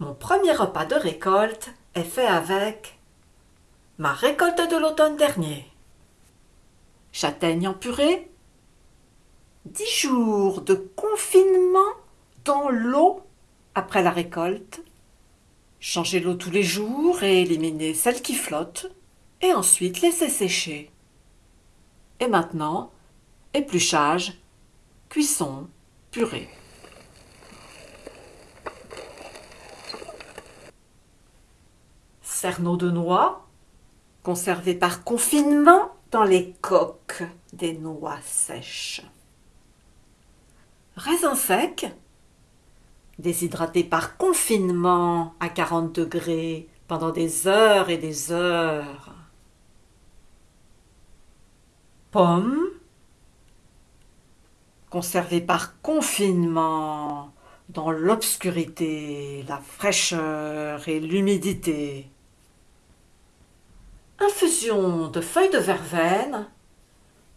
Mon premier repas de récolte est fait avec ma récolte de l'automne dernier. Châtaigne en purée, dix jours de confinement dans l'eau après la récolte, changer l'eau tous les jours et éliminer celle qui flotte, et ensuite laisser sécher. Et maintenant, épluchage, cuisson, purée. Cerneaux de noix, conservés par confinement dans les coques des noix sèches. Raisins secs, déshydratés par confinement à 40 degrés pendant des heures et des heures. Pommes, conservés par confinement dans l'obscurité, la fraîcheur et l'humidité. Infusion de feuilles de verveine,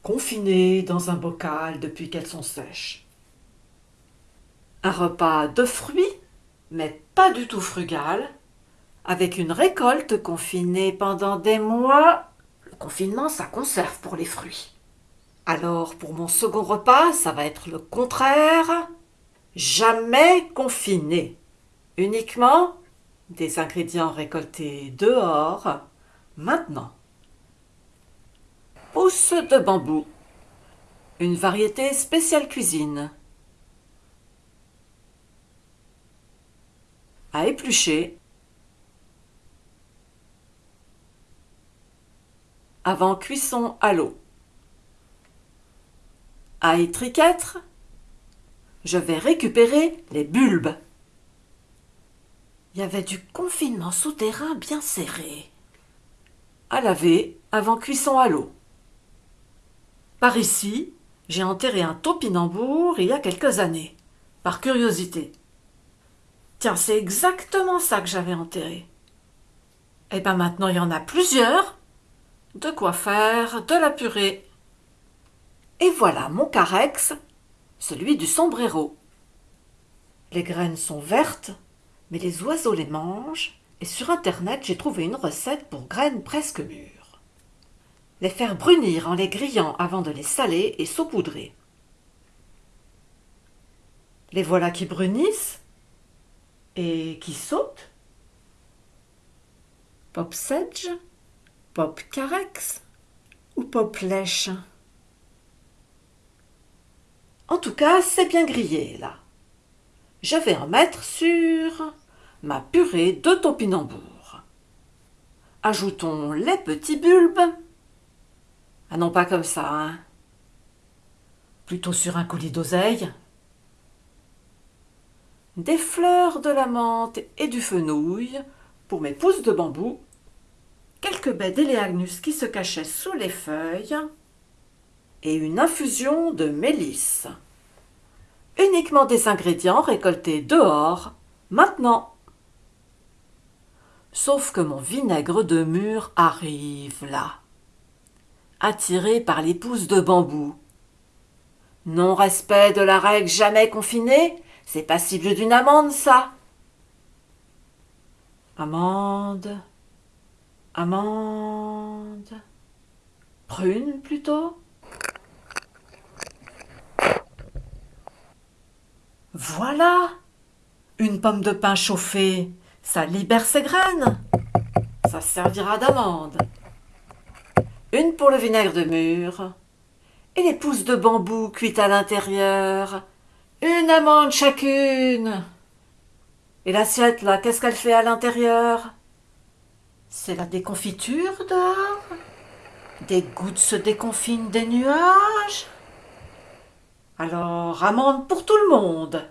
confinées dans un bocal depuis qu'elles sont sèches. Un repas de fruits, mais pas du tout frugal, avec une récolte confinée pendant des mois. Le confinement, ça conserve pour les fruits. Alors, pour mon second repas, ça va être le contraire. Jamais confiné. Uniquement des ingrédients récoltés dehors, maintenant. Pousse de bambou. Une variété spéciale cuisine. À éplucher. Avant cuisson à l'eau. À étriquêtre, je vais récupérer les bulbes. Il y avait du confinement souterrain bien serré. À laver avant cuisson à l'eau. Par ici, j'ai enterré un topinambour il y a quelques années, par curiosité. Tiens, c'est exactement ça que j'avais enterré. Et ben maintenant, il y en a plusieurs. De quoi faire de la purée. Et voilà mon carex, celui du sombrero. Les graines sont vertes, mais les oiseaux les mangent, et sur internet j'ai trouvé une recette pour graines presque mûres. Les faire brunir en les grillant avant de les saler et saupoudrer. Les voilà qui brunissent et qui sautent. Pop sedge, pop carex ou pop lèche en tout cas, c'est bien grillé, là. Je vais en mettre sur ma purée de topinambour. Ajoutons les petits bulbes. Ah non, pas comme ça, hein. Plutôt sur un coulis d'oseille. Des fleurs de la menthe et du fenouil pour mes pousses de bambou. Quelques baies d'éléagnus qui se cachaient sous les feuilles et une infusion de mélisse. Uniquement des ingrédients récoltés dehors, maintenant. Sauf que mon vinaigre de mûre arrive là, attiré par les pousses de bambou. Non-respect de la règle jamais confinée, c'est passible d'une amende, ça. Amende, amende, prune plutôt. Voilà Une pomme de pain chauffée, ça libère ses graines. Ça servira d'amande. Une pour le vinaigre de mûre. Et les pousses de bambou cuites à l'intérieur. Une amande chacune. Et l'assiette, là, qu'est-ce qu'elle fait à l'intérieur? C'est la déconfiture dehors Des gouttes se déconfinent des nuages alors, amende pour tout le monde.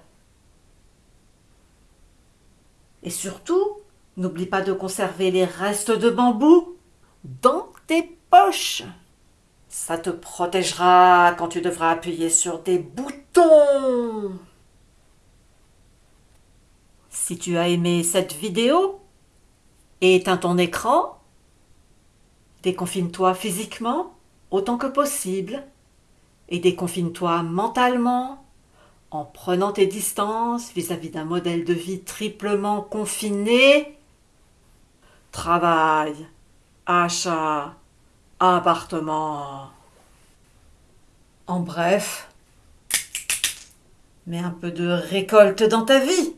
Et surtout, n'oublie pas de conserver les restes de bambou dans tes poches. Ça te protégera quand tu devras appuyer sur des boutons. Si tu as aimé cette vidéo, éteins ton écran, déconfine-toi physiquement autant que possible et déconfine-toi mentalement en prenant tes distances vis-à-vis d'un modèle de vie triplement confiné, travail, achat, appartement. En bref, mets un peu de récolte dans ta vie.